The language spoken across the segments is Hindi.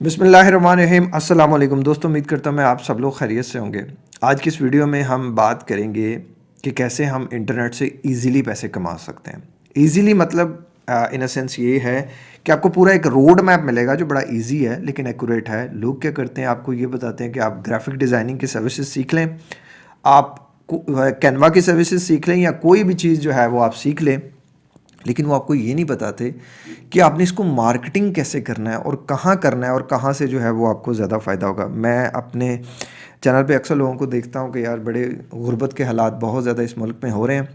बिसमीम अल्लाम दोस्तों, उम्मीद करता हूँ मैं आप सब लोग खैरियत से होंगे। आज की इस वीडियो में हम बात करेंगे कि कैसे हम इंटरनेट से इजीली पैसे कमा सकते हैं। इजीली मतलब इन सेंस ये है कि आपको पूरा एक रोड मैप मिलेगा जो बड़ा इजी है, लेकिन एक्यूरेट है। लोग क्या करते हैं, आपको ये बताते हैं कि आप ग्राफिक डिज़ाइनिंग की सर्विसेज़ सीख लें, आप कैनवा की सर्विसेज़ सीख लें, या कोई भी चीज़ जो है वो आप सीख लें। लेकिन वो आपको ये नहीं बताते कि आपने इसको मार्केटिंग कैसे करना है और कहाँ करना है और कहाँ से जो है वो आपको ज़्यादा फ़ायदा होगा। मैं अपने चैनल पे अक्सर लोगों को देखता हूँ कि यार बड़े गुर्बत के हालात बहुत ज़्यादा इस मुल्क में हो रहे हैं।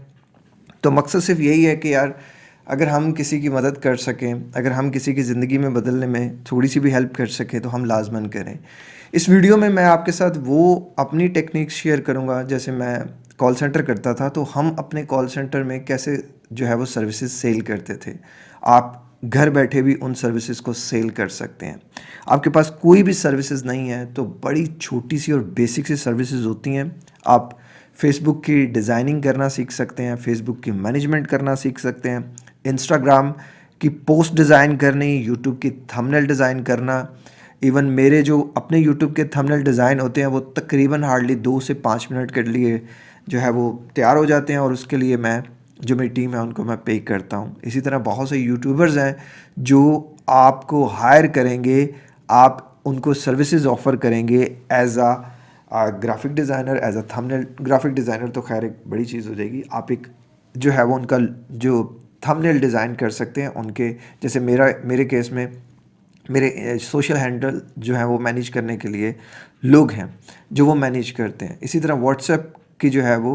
तो मकसद सिर्फ़ यही है कि यार अगर हम किसी की मदद कर सकें, अगर हम किसी की ज़िंदगी में बदलने में थोड़ी सी भी हेल्प कर सकें तो हम लाजमन करें। इस वीडियो में मैं आपके साथ वो अपनी टेक्निक शेयर करूँगा। जैसे मैं कॉल सेंटर करता था तो हम अपने कॉल सेंटर में कैसे जो है वो सर्विसेज़ सेल करते थे। आप घर बैठे भी उन सर्विसेज़ को सेल कर सकते हैं। आपके पास कोई भी सर्विसेज़ नहीं है तो बड़ी छोटी सी और बेसिक सी सर्विसेज़ होती हैं। आप फेसबुक की डिज़ाइनिंग करना सीख सकते हैं फेसबुक की मैनेजमेंट करना सीख सकते हैं इंस्टाग्राम की पोस्ट डिज़ाइन करनी यूट्यूब की थंबनेल डिज़ाइन करना इवन मेरे जो अपने यूट्यूब के थंबनेल डिज़ाइन होते हैं, वो तकरीबन हार्डली दो से पाँच मिनट के लिए जो है वो तैयार हो जाते हैं और उसके लिए मैं जो मेरी टीम है उनको मैं पे करता हूँ। इसी तरह बहुत से यूट्यूबर्स हैं जो आपको हायर करेंगे आप उनको सर्विसेज़ ऑफ़र करेंगे as a graphic designer as a thumbnail graphic designer तो खैर एक बड़ी चीज़ हो जाएगी। आप एक जो है वो उनका जो थंबनेल डिज़ाइन कर सकते हैं उनके जैसे मेरा मेरे केस में मेरे सोशल हैंडल जो है वो मैनेज करने के लिए लोग हैं जो वो मैनेज करते हैं। इसी तरह व्हाट्सएप की जो है वो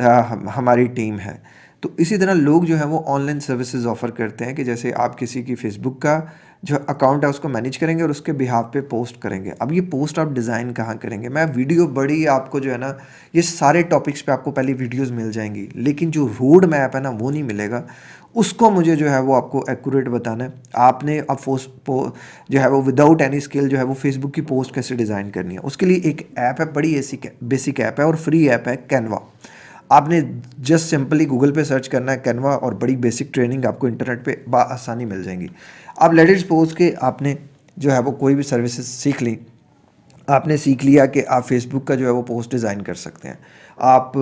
आ, हमारी टीम है। तो इसी तरह लोग जो है वो ऑनलाइन सर्विसेज़ ऑफ़र करते हैं कि जैसे आप किसी की फेसबुक का जो अकाउंट है उसको मैनेज करेंगे और उसके बिहाफ पे पोस्ट करेंगे। अब ये पोस्ट आप डिज़ाइन कहाँ करेंगे? मैं वीडियो बड़ी आपको जो है ना, ये सारे टॉपिक्स पे आपको पहले वीडियोस मिल जाएँगी, लेकिन जो रोड मैप है ना, वो नहीं मिलेगा। उसको मुझे जो है वो आपको एक्यूरेट बताना है। आपने अब जो है वो विदाउट एनी स्किल जो है वो फेसबुक की पोस्ट कैसे डिज़ाइन करनी है? उसके लिए एक ऐप है, बड़ी ऐसी बेसिक ऐप है और फ्री ऐप है कैनवा आपने जस्ट सिंपली गूगल पे सर्च करना है कैनवा और बड़ी बेसिक ट्रेनिंग आपको इंटरनेट पे आसानी मिल जाएँगी। आप लेट सपोज़ के आपने जो है वो कोई भी सर्विसेज़ सीख ली, आपने सीख लिया कि आप फेसबुक का जो है वो पोस्ट डिज़ाइन कर सकते हैं। आप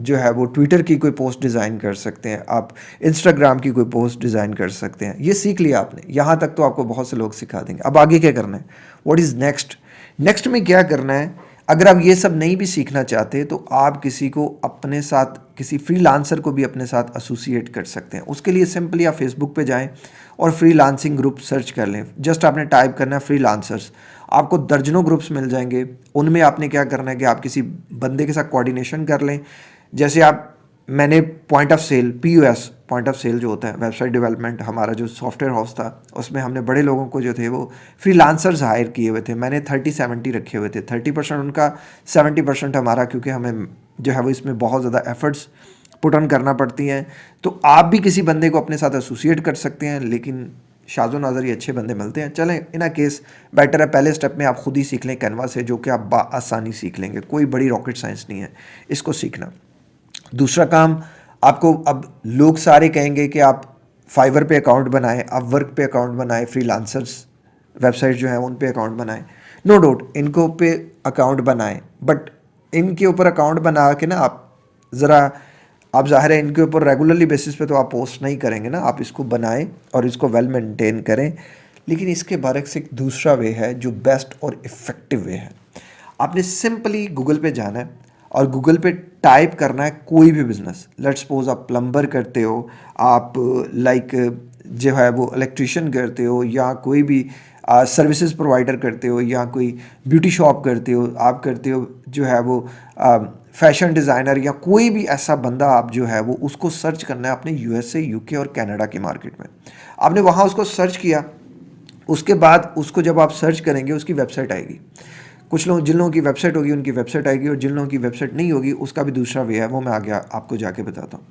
जो है वो ट्विटर की कोई पोस्ट डिज़ाइन कर सकते हैं, आप इंस्टाग्राम की कोई पोस्ट डिज़ाइन कर सकते हैं। ये सीख लिया आपने, यहाँ तक तो आपको बहुत से लोग सिखा देंगे। अब आगे क्या करना है? व्हाट इज़ नेक्स्ट नेक्स्ट में क्या करना है? अगर आप ये सब नहीं भी सीखना चाहते तो आप किसी को अपने साथ, किसी फ्रीलांसर को भी अपने साथ एसोसिएट कर सकते हैं। उसके लिए सिंपली आप फेसबुक पे जाएँ और फ्री लांसिंग ग्रुप सर्च कर लें। जस्ट आपने टाइप करना है फ्री लांसर्स आपको दर्जनों ग्रुप्स मिल जाएँगे। उनमें आपने क्या करना है कि आप किसी बंदे के साथ कोऑर्डिनेशन कर लें। जैसे आप मैंने point of sale P point of sale जो होता है वेबसाइट डेवलपमेंट हमारा जो सॉफ्टवेयर हाउस था, उसमें हमने बड़े लोगों को जो थे वो फ्री लांसर्स हायर किए हुए थे। मैंने थर्टी सेवेंटी रखे हुए थे। थर्टी परसेंट उनका सेवेंटी परसेंट हमारा, क्योंकि हमें जो है वो इसमें बहुत ज़्यादा एफर्ट्स पुट ऑन करना पड़ती हैं। तो आप भी किसी बंदे को अपने साथ एसोसिएट कर सकते हैं, लेकिन शाजो नाजर ये अच्छे बंदे मिलते हैं। चलें इन केस बेटर है, पहले स्टेप में आप खुद ही सीख लें कैनवा से, जो कि आप आसानी सीख लेंगे। कोई बड़ी रॉकेट साइंस नहीं है। इसको सीखना। दूसरा काम, आपको अब लोग सारे कहेंगे कि आप फाइवर पे अकाउंट बनाएँ, आप वर्क पे अकाउंट बनाएँ फ्री लांसर्स वेबसाइट जो है उन पे अकाउंट बनाएँ। नो डाउट इनको पे अकाउंट बनाएँ बट इनके ऊपर अकाउंट बना के ना आप ज़रा, आप ज़ाहिर है इनके ऊपर रेगुलरली बेसिस पे तो आप पोस्ट नहीं करेंगे ना, आप इसको बनाएँ और इसको वेल मेंटेन करें। लेकिन इसके बारे से एक दूसरा वे है जो बेस्ट और इफ़ेक्टिव वे है। आपने सिंपली गूगल पे जाना है और गूगल पे टाइप करना है कोई भी बिज़नेस लेट सपोज़ आप प्लम्बर करते हो, आप लाइक जो है वो इलेक्ट्रिशियन करते हो, या कोई भी सर्विसेज़ प्रोवाइडर करते हो, या कोई ब्यूटी शॉप करते हो, आप करते हो, जो है वो फ़ैशन डिज़ाइनर या कोई भी ऐसा बंदा आप जो है वो, उसको सर्च करना है अपने यूएसए यूके और कनाडा की मार्केट में. आपने वहाँ उसको सर्च किया, उसके बाद उसको जब आप सर्च करेंगे, उसकी वेबसाइट आएगी. कुछ लोग, जिन लोगों की वेबसाइट होगी, उनकी वेबसाइट आएगी और जिन लोगों की वेबसाइट नहीं होगी, उसका भी दूसरा वे है, वो मैं आगे आपको जाके बताता हूँ।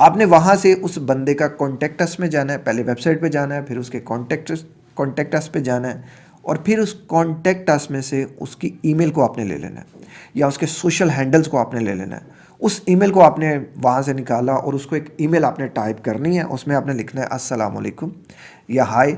आपने वहाँ से उस बंदे का कॉन्टेक्टस में जाना है, पहले वेबसाइट पर जाना है, फिर उसके कॉन्टेक्ट कॉन्टेक्टस पर जाना है और फिर उस कॉन्टेक्टस में से उसकी ईमेल को आपने ले लेना है या उसके सोशल हैंडल्स को आपने ले लेना है। उस ईमेल को आपने वहाँ से निकाला और उसको एक ईमेल आपने टाइप करनी है, उसमें आपने लिखना है अस्सलाम वालेकुम या हाय,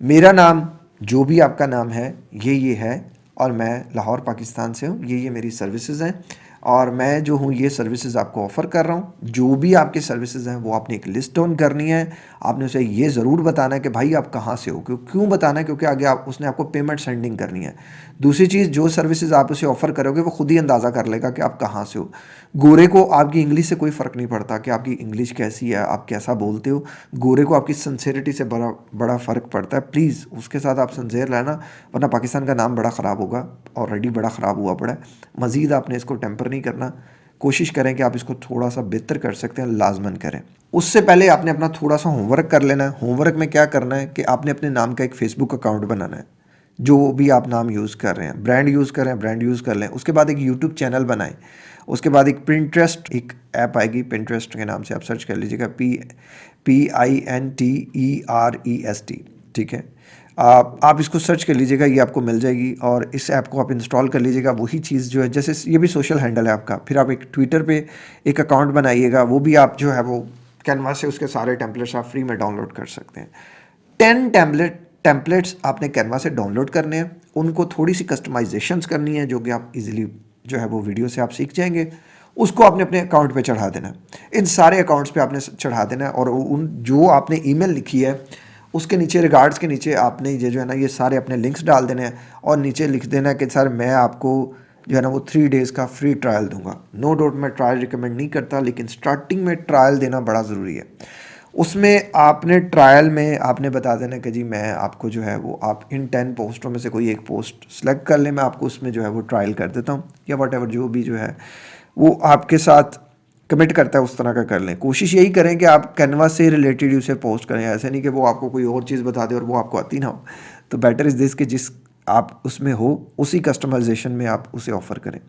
मेरा नाम, जो भी आपका नाम है, ये ये है और मैं लाहौर पाकिस्तान से हूँ। ये ये मेरी सर्विसेज़ हैं। और मैं जो हूँ, ये सर्विसेज़ आपको ऑफ़र कर रहा हूँ। जो भी आपके सर्विसेज़ हैं, वो आपने एक लिस्ट डाउन करनी है। आपने उसे ये ज़रूर बताना है कि भाई आप कहाँ से हो? क्यों क्यों बताना है? क्योंकि आगे आप, उसने आपको पेमेंट सेंडिंग करनी है। दूसरी चीज़, जो सर्विसेज़ आप उसे ऑफ़र करोगे, वो खुद ही अंदाज़ा कर लेगा कि आप कहाँ से हो। गोरे को आपकी इंग्लिश से कोई फ़र्क नहीं पड़ता कि आपकी इंग्लिश कैसी है, आप कैसा बोलते हो। गोरे को आपकी सन्सेरिटी से बड़ा बड़ा फ़र्क पड़ता है। प्लीज़ उसके साथ आप सन्सेर रहना, वरना पाकिस्तान का नाम बड़ा ख़राब होगा। ऑलरेडी बड़ा ख़राब हुआ पड़ा है। मज़ीद आपने इसको टेम्पर नहीं करना। कोशिश करें कि आप इसको थोड़ा सा बेहतर कर सकते हैं, लाजमन करें। उससे पहले आपने अपना थोड़ा सा होमवर्क कर लेना है। होमवर्क में क्या करना है कि आपने अपने नाम का एक फ़ेसबुक अकाउंट बनाना है, जो भी आप नाम यूज़ कर रहे हैं। ब्रांड यूज़ कर रहे हैं ब्रांड यूज़ कर लें। उसके बाद एक यूट्यूब चैनल बनाएँ। उसके बाद एक प्रिंट्रेस्ट एक ऐप आएगी। प्रिंट्रेस्ट के नाम से आप सर्च कर लीजिएगा। P P I N T E R E S T ठीक है? आप आप इसको सर्च कर लीजिएगा, ये आपको मिल जाएगी और इस ऐप को आप इंस्टॉल कर लीजिएगा। वही चीज़ जो है, जैसे ये भी सोशल हैंडल है आपका। फिर आप एक ट्विटर पे एक अकाउंट बनाइएगा, वो भी आप जो है, वो कैनवा से उसके सारे टेम्पलेट्स आप फ्री में डाउनलोड कर सकते हैं। टेन टेम्पलेट टेम्पलेट्स आपने कैनवा से डाउनलोड करने हैं। उनको थोड़ी सी कस्टमाइजेशंस करनी है, जो कि आप इजीली जो है, वो वीडियो से आप सीख जाएँगे। उसको आपने अपने अकाउंट पे चढ़ा देना इन सारे अकाउंट्स पे आपने चढ़ा देना और उन, जो आपने ईमेल लिखी है उसके नीचे रिगार्ड्स के नीचे आपने ये जो है ना, ये सारे अपने लिंक्स डाल देने हैं और नीचे लिख देना है कि सर मैं आपको जो है ना, वो थ्री डेज़ का फ्री ट्रायल दूँगा। नो डाउट मैं ट्रायल रिकमेंड नहीं करता, लेकिन स्टार्टिंग में ट्रायल देना बड़ा ज़रूरी है। उसमें आपने ट्रायल में आपने बता देना कि जी मैं आपको जो है, वो आप इन टेन पोस्टों में से कोई एक पोस्ट सेलेक्ट कर लें, मैं आपको उसमें जो है, वो ट्रायल कर देता हूँ या वट जो भी जो है, वो आपके साथ कमिट करता है उस तरह का कर लें। कोशिश यही करें कि आप कैनवा से रिलेटेड उसे पोस्ट करें। ऐसे नहीं कि वो आपको कोई और चीज़ बता दे और वो आपको आती ना हो। तो बेटर इज़ दिस कि जिस आप उसमें हो, उसी कस्टमाइजेशन में आप उसे ऑफ़र करें।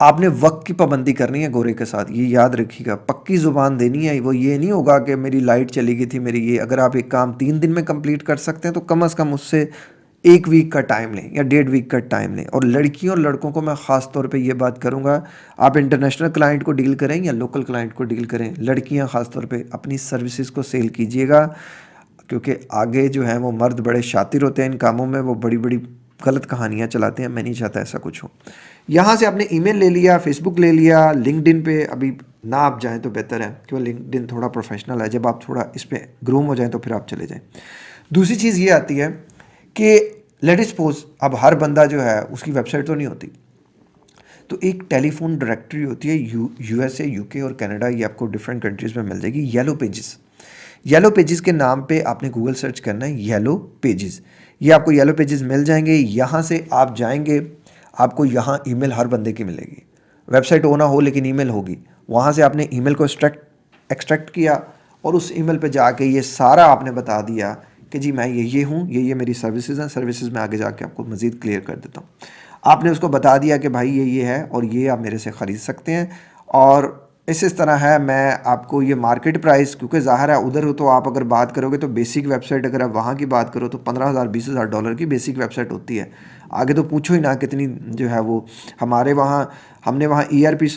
आपने वक्त की पाबंदी करनी है गोरे के साथ, ये याद रखिएगा। पक्की ज़ुबान देनी है, वो ये नहीं होगा कि मेरी लाइट चली गई थी, मेरी ये। अगर आप एक काम तीन दिन में कंप्लीट कर सकते हैं तो कम अज़ कम उससे एक वीक का टाइम लें या डेढ़ वीक का टाइम लें। और लड़कियों और लड़कों को मैं ख़ास तौर पे ये बात करूँगा, आप इंटरनेशनल क्लाइंट को डील करें या लोकल क्लाइंट को डील करें, लड़कियाँ ख़ास तौर पे अपनी सर्विसेज़ को सेल कीजिएगा, क्योंकि आगे जो है वो मर्द बड़े शातिर होते हैं इन कामों में, वो बड़ी बड़ी गलत कहानियाँ चलाते हैं, मैं नहीं चाहता ऐसा कुछ हो। यहाँ से आपने ईमेल ले लिया फेसबुक ले लिया लिंकड पे अभी ना आप जाएँ तो बेहतर है क्यों लिंकड थोड़ा प्रोफेशनल है। जब आप थोड़ा इस पर ग्रूम हो जाएँ तो फिर आप चले जाएँ। दूसरी चीज़ ये आती है कि लेट सपोज़ अब हर बंदा जो है, उसकी वेबसाइट तो नहीं होती। तो एक टेलीफोन डायरेक्टरी होती है यू यूएसए यूके और कनाडा ये आपको डिफरेंट कंट्रीज़ में मिल जाएगी। येलो पेजेस येलो पेजेस के नाम पे आपने गूगल सर्च करना है येलो पेजेस ये आपको येलो पेजेस मिल जाएँगे। यहाँ से आप जाएँगे, आपको यहाँ ईमेल हर बंदे की मिलेगी। वेबसाइट हो ना हो, लेकिन ईमेल होगी। वहाँ से आपने ईमेल को एक्सट्रैक्ट एक्सट्रैक्ट किया और उस ईमेल पे जाके ये सारा आपने बता दिया कि जी मैं ये ये हूँ, ये ये मेरी सर्विसेज़ हैं सर्विसेज़ में आगे जाके आपको मज़ीद क्लियर कर देता हूँ। आपने उसको बता दिया कि भाई ये ये है और ये आप मेरे से ख़रीद सकते हैं और इस इस तरह है, मैं आपको ये मार्केट प्राइस क्योंकि ज़ाहिर है उधर हो तो आप अगर बात करोगे तो बेसिक वेबसाइट अगर आप वहाँ की बात करो तो पंद्रह हज़ार, बीस हज़ार डॉलर की बेसिक वेबसाइट होती है। आगे तो पूछो ही ना कितनी जो है वो हमारे वहाँ, हमने वहाँ ई आर पी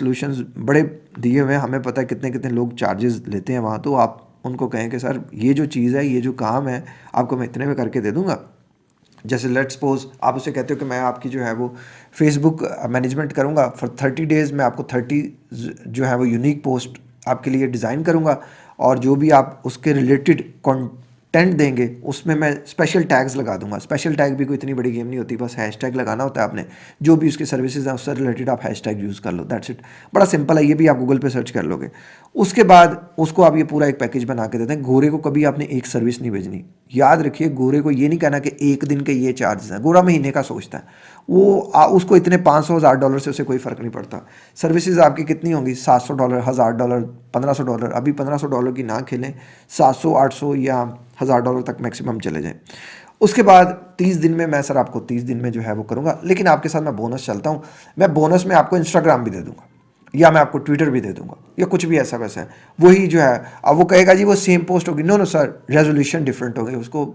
बड़े दिए हुए हैं, हमें पता है कितने कितने लोग चार्जेस लेते हैं वहाँ तो आप उनको कहें कि, सर, ये जो चीज़ है, ये जो काम है, आपको मैं इतने में करके दे दूँगा? जैसे लेट सपोज़ आप उसे कहते हो कि मैं आपकी जो है वो फेसबुक मैनेजमेंट करूँगा, फॉर थर्टी डेज़ में आपको थर्टी जो है वो यूनिक पोस्ट आपके लिए डिज़ाइन करूँगा, और जो भी आप उसके रिलेटेड टेंट देंगे उसमें मैं स्पेशल टैग्स लगा दूँगा। स्पेशल टैग भी कोई इतनी बड़ी गेम नहीं होती बस हैश टैग लगाना होता है आपने जो भी उसकी सर्विसेज़ हैं उससे रिलेटेड आप हैश टैग यूज़ कर लो दैट्स इट बड़ा सिंपल है ये भी आप गूगल पे सर्च कर लोगे। उसके बाद उसको आप ये पूरा एक पैकेज बना के देते हैं। गोरे को कभी आपने एक सर्विस नहीं भेजनी। याद रखिए गोरे को ये नहीं कहना कि एक दिन के ये चार्जेस हैं। गोरा महीने का सोचता है। वो आ, उसको इतने पाँच सौ हज़ार डॉलर से उसे कोई फ़र्क नहीं पड़ता। सर्विसेज़ आपकी कितनी होंगी? सात सौ डॉलर हज़ार डॉलर पंद्रह सौ डॉलर अभी पंद्रह सौ डॉलर की ना खेलें। सात सौ आठ सौ या हज़ार डॉलर तक मैक्सिमम चले जाएँ। उसके बाद तीस दिन में मैं सर आपको तीस दिन में जो है वो करूँगा। लेकिन आपके साथ मैं बोनस चलता हूँ। मैं बोनस में आपको इंस्टाग्राम भी दे दूँगा। या मैं आपको ट्विटर भी दे दूँगा। या कुछ भी ऐसा वैसा है। वही जो है, अब वो कहेगा जी, वो सेम पोस्ट होगी। No no sir resolution different होगी। उसको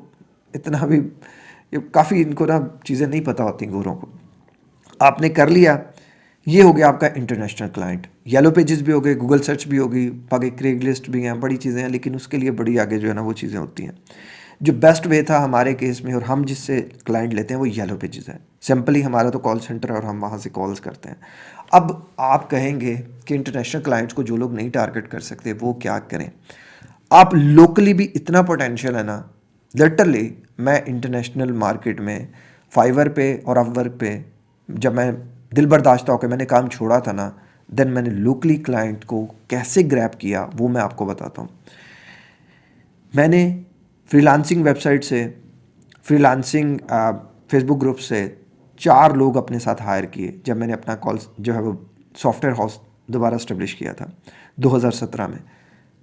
इतना भी काफ़ी इनको ना चीज़ें नहीं पता होती गोरों को। आपने कर लिया। ये हो गया आपका इंटरनेशनल क्लाइंट येलो पेजेस भी हो गए गूगल सर्च भी होगी, बाकी क्रेग लिस्ट भी हैं, बड़ी चीज़ें हैं, लेकिन उसके लिए बड़ी आगे जो है ना वो चीज़ें होती हैं। जो बेस्ट वे था हमारे केस में और हम जिससे क्लाइंट लेते हैं वो येलो पेजेस है। सिंपली हमारा तो कॉल सेंटर है और हम वहाँ से कॉल्स करते हैं। अब आप कहेंगे कि इंटरनेशनल क्लाइंट्स को जो लोग नहीं टारगेट कर सकते, वो क्या करें? आप लोकली भी इतना पोटेंशियल है ना लिटरली मैं इंटरनेशनल मार्केट में फाइवर पे और अपवर्क पे, जब मैं दिल बर्दाश्त होकर मैंने काम छोड़ा था ना देन मैंने लोकली क्लाइंट को कैसे ग्रैप किया, वो मैं आपको बताता हूँ। मैंने फ्रीलांसिंग वेबसाइट से फ्रीलांसिंग फेसबुक ग्रुप से चार लोग अपने साथ हायर किए, जब मैंने अपना कॉल जो है वो सॉफ्टवेयर हाउस दोबारा स्टेब्लिश किया था 2017 में।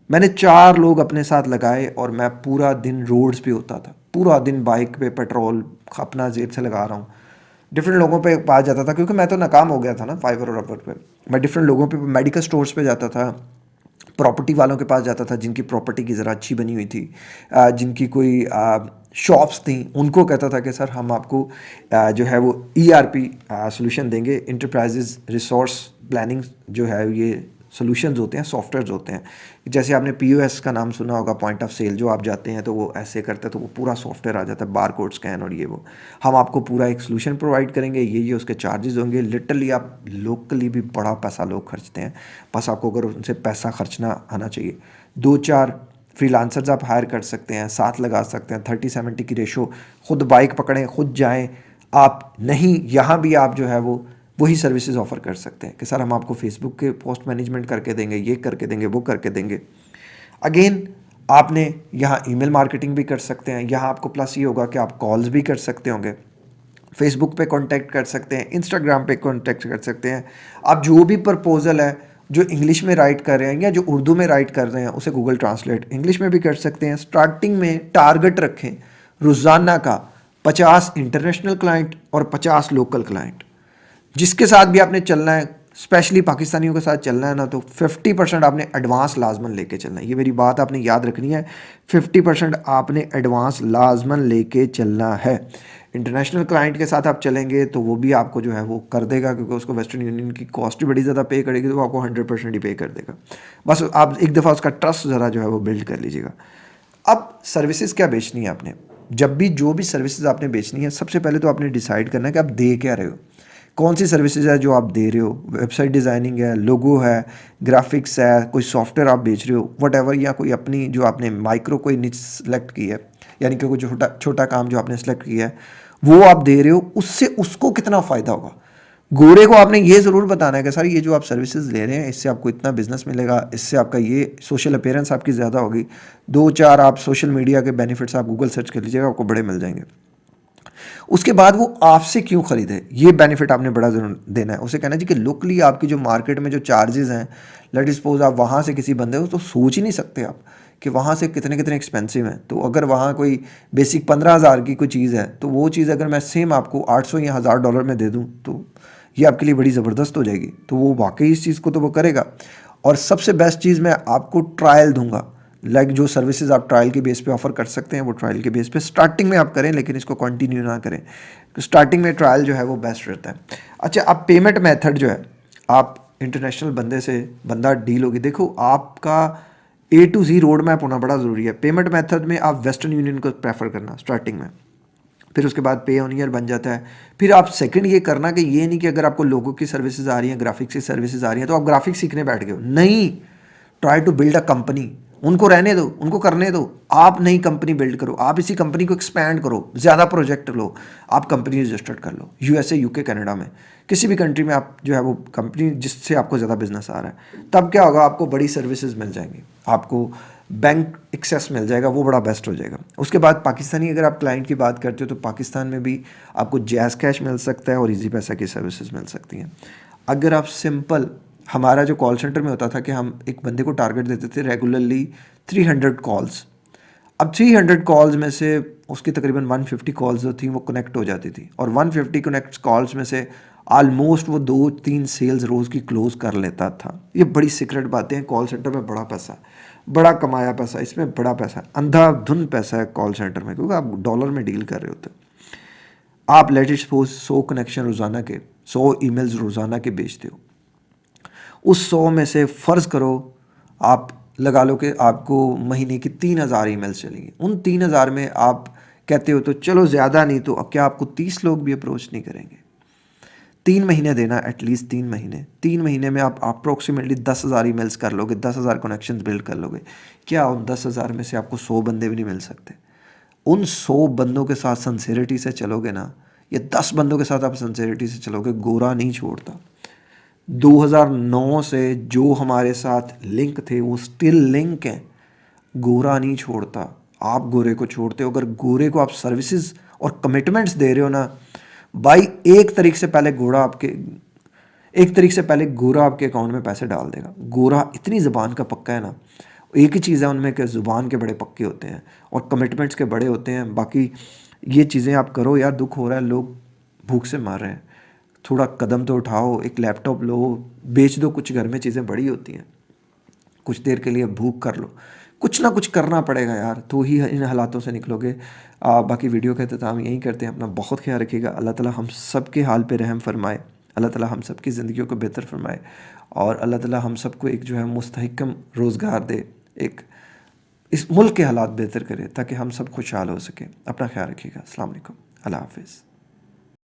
मैंने चार लोग अपने साथ लगाए और मैं पूरा दिन रोड्स पे होता था, पूरा दिन बाइक पे पेट्रोल अपना जेब से लगा रहा हूँ। डिफरेंट लोगों पे पास जाता था, क्योंकि मैं तो नाकाम हो गया था ना फाइवर और रबर पे। मैं डिफरेंट लोगों पे मेडिकल स्टोर्स पे जाता था प्रॉपर्टी वालों के पास जाता था, जिनकी प्रॉपर्टी की ज़रा अच्छी बनी हुई थी जिनकी कोई शॉप्स थी, उनको कहता था कि, सर, हम आपको जो है वो ई आर पी सोल्यूशन देंगे। इंटरप्राइजेज रिसोर्स प्लानिंग जो है ये सोल्यूशंस होते हैं सॉफ्टवेयर होते हैं। जैसे आपने पी का नाम सुना होगा पॉइंट ऑफ़ सेल जो आप जाते हैं तो वो ऐसे करते हैं तो वो पूरा सॉफ्टवेयर आ जाता है बार कोड स्कैन और ये वो। हम आपको पूरा एक सोल्यूशन प्रोवाइड करेंगे, ये ये उसके चार्जेस होंगे। लिटरली आप लोकली भी बड़ा पैसा लोग खर्चते हैं। बस आपको अगर उनसे पैसा खर्चना आना चाहिए। दो चार फ्रीलांसर्स आप हायर कर सकते हैं, साथ लगा सकते हैं। थर्टी सेवेंटी की रेशो खुद बाइक पकड़ें, खुद जाएँ। आप नहीं, यहाँ भी आप जो है वो वही सर्विसेज़ ऑफ़र कर सकते हैं कि सर हम आपको फेसबुक के पोस्ट मैनेजमेंट करके देंगे, ये करके देंगे, वो करके देंगे। अगेन आपने यहाँ ईमेल मार्केटिंग भी कर सकते हैं, यहाँ आपको प्लस ये होगा कि आप कॉल्स भी कर सकते होंगे। फेसबुक पे कांटेक्ट कर सकते हैं इंस्टाग्राम पे कांटेक्ट कर सकते हैं। आप जो भी प्रपोज़ल है, जो इंग्लिश में राइट कर रहे हैं या जो उर्दू में राइट कर रहे हैं, उसे गूगल ट्रांसलेट इंग्लिश में भी कर सकते हैं। स्टार्टिंग में टारगेट रखें, रोज़ाना का पचास इंटरनेशनल क्लाइंट और पचास लोकल क्लाइंट जिसके साथ भी आपने चलना है स्पेशली पाकिस्तानियों के साथ चलना है ना तो 50 परसेंट आपने एडवांस लाजमन लेके चलना है। ये मेरी बात आपने याद रखनी है 50 परसेंट आपने एडवांस लाजमन लेके चलना है। इंटरनेशनल क्लाइंट के साथ आप चलेंगे तो वो भी आपको जो है, वो कर देगा, क्योंकि उसको वेस्टर्न यूनियन की कॉस्ट भी बड़ी ज़्यादा पे करेगी तो वो आपको हंड्रेड परसेंट ही पे कर देगा। बस आप एक दफ़ा उसका ट्रस्ट ज़रा जो है, वो बिल्ड कर लीजिएगा। अब सर्विसेज़ क्या बेचनी है आपने? जब भी, जो भी सर्विसेज़ आपने बेचनी है, सबसे पहले तो आपने डिसाइड करना है कि आप दे क्या रहे हो। कौन सी सर्विसेज़ है जो आप दे रहे हो? वेबसाइट डिज़ाइनिंग है लोगो है ग्राफिक्स है, कोई सॉफ्टवेयर आप बेच रहे हो वट या कोई अपनी जो आपने माइक्रो कोई निच सेलेक्ट की है, यानी कि कोई छोटा छोटा काम जो आपने सेलेक्ट किया है, वो आप दे रहे हो, उससे उसको कितना फ़ायदा होगा? गोरे को आपने ये ज़रूर बताना है कि सर, ये जो आप सर्विसेज़ ले रहे हैं, इससे आपको इतना बिज़नेस मिलेगा, इससे आपका ये सोशल अपेयरेंस आपकी ज़्यादा होगी। दो चार आप सोशल मीडिया के बेनिफिट्स आप गूगल सर्च कर लीजिएगा, आपको बड़े मिल जाएँगे। उसके बाद वो आपसे क्यों ख़रीदे? ये बेनिफिट आपने बड़ा ज़रूर देना है। उसे कहना जी कि लोकली आपकी जो मार्केट में जो चार्जेस हैं लेट सपोज़ आप वहाँ से किसी बंदे हो तो सोच ही नहीं सकते आप कि वहाँ से कितने कितने एक्सपेंसिव हैं। तो अगर वहाँ कोई बेसिक पंद्रह हज़ार की कोई चीज़ है तो वो चीज़ अगर मैं सेम आपको आठ सौ या हज़ार डॉलर में दे दूँ तो ये आपके लिए बड़ी ज़बरदस्त हो जाएगी। तो वो वाकई इस चीज़ को तो वो करेगा। और सबसे बेस्ट चीज़ मैं आपको ट्रायल दूँगा। लाइक जो सर्विसेज़ आप ट्रायल के बेस पे ऑफ़र कर सकते हैं, वो ट्रायल के बेस पे स्टार्टिंग में आप करें, लेकिन इसको कंटिन्यू ना करें। तो स्टार्टिंग में ट्रायल जो है, वो बेस्ट रहता है। अच्छा अब पेमेंट मेथड जो है, आप इंटरनेशनल बंदे से बंदा डील होगी। देखो, आपका A to Z road map होना बड़ा ज़रूरी है। पेमेंट मेथड में आप वेस्टर्न यूनियन को प्रेफर करना स्टार्टिंग में। फिर उसके बाद पे ऑन ईयर बन जाता है। फिर आप सेकंड ये करना कि ये नहीं कि अगर आपको लोगों की सर्विसेज़ आ रही हैं ग्राफिक्स की सर्विसेज़ आ रही हैं तो आप ग्राफिक्स सीखने बैठ गए हो। नहीं! Try to build a company उनको रहने दो, उनको करने दो। आप नई कंपनी बिल्ड करो, आप इसी कंपनी को एक्सपैंड करो, ज़्यादा प्रोजेक्ट लो, आप कंपनी रजिस्टर्ड कर लो। यूएसए यूके कनाडा में। किसी भी कंट्री में आप जो है वो कंपनी जिससे आपको ज़्यादा बिज़नेस आ रहा है, तब क्या होगा, आपको बड़ी सर्विसेज़ मिल जाएँगी। आपको बैंक एक्सेस मिल जाएगा, वो बड़ा बेस्ट हो जाएगा। उसके बाद पाकिस्तानी अगर आप क्लाइंट की बात करते हो तो पाकिस्तान में भी आपको जैज़ कैश मिल सकता है और ईजी पैसा की सर्विसेज़ मिल सकती हैं। अगर आप सिंपल हमारा जो कॉल सेंटर में होता था कि हम एक बंदे को टारगेट देते थे रेगुलरली 300 कॉल्स अब 300 कॉल्स में से उसकी तकरीबन 150 कॉल्स जो थी वो कनेक्ट हो जाती थी और 150 कनेक्ट कॉल्स में से आलमोस्ट वो दो तीन सेल्स रोज़ की क्लोज कर लेता था। ये बड़ी सीक्रेट बातें हैं कॉल सेंटर में बड़ा पैसा, बड़ा कमाया पैसा, इसमें बड़ा पैसा अंधा धुन पैसा है कॉल सेंटर में, क्योंकि आप डॉलर में डील कर रहे होते आप लेटेस्ट सपोज़ सौ कनेक्शन रोज़ाना के, सौ ईमेल्स रोज़ाना के बेचते हो। उस सौ में से फ़र्ज़ करो, आप लगा लो कि आपको महीने की तीन हज़ार ई चलेंगी। उन तीन हज़ार में आप कहते हो तो चलो ज़्यादा नहीं तो क्या आपको तीस लोग भी अप्रोच नहीं करेंगे? तीन महीने देना एटलीस्ट तीन महीने। तीन महीने में आप अप्रोक्सीमेटली दस हज़ार ई मेल्स कर लोगे, दस हज़ार कनेक्शन बिल्ड कर लोगे। क्या उन दस हज़ार में से आपको सौ बंदे भी नहीं मिल सकते? उन सौ बंदों के साथ सन्सेरिटी से चलोगे ना, या दस बंदों के साथ आप सन्सेरिटी से चलोगे, गोरा नहीं छोड़ता। 2009 से जो हमारे साथ लिंक थे, वो स्टिल लिंक हैं। गोरा नहीं छोड़ता। आप गोरे को छोड़ते हो। अगर गोरे को आप सर्विसेज़ और कमिटमेंट्स दे रहे हो ना, भाई, एक तरीक से पहले घोड़ा आपके, एक तरीक से पहले गोरा आपके अकाउंट में पैसे डाल देगा। गोरा इतनी ज़बान का पक्का है ना। एक ही चीज़ है उनमें कि ज़ुबान के बड़े पक्के होते हैं और कमिटमेंट्स के बड़े होते हैं। बाकी ये चीज़ें आप करो, यार, दुख हो रहा है, लोग भूख से मार रहे हैं। थोड़ा कदम तो उठाओ एक लैपटॉप लो बेच दो कुछ घर में चीज़ें बड़ी होती हैं। कुछ देर के लिए भूख कर लो। कुछ ना कुछ करना पड़ेगा यार तो ही इन हालातों से निकलोगे। आ, बाकी वीडियो का अख्ताम यहीं करते हैं अपना बहुत ख्याल रखिएगा। अल्लाह ताला हम सब के हाल पे रहम फरमाए अल्लाह ताला हम सब की ज़िंदगी को बेहतर फरमाए और अल्लाह ताला हम सबको एक जो है मुस्तकम रोज़गार दे एक इस मुल्क के हालात बेहतर करे ताकि हम सब खुशहाल हो सकें। अपना ख्याल रखिएगा। अल्लाह हाफिज़।